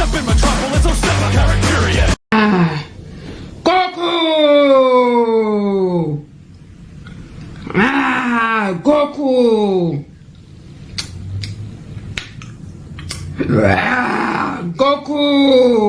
up in metropolis, oh step on Karakuria! Ah, Goku! Ah, Goku! Ah, Goku!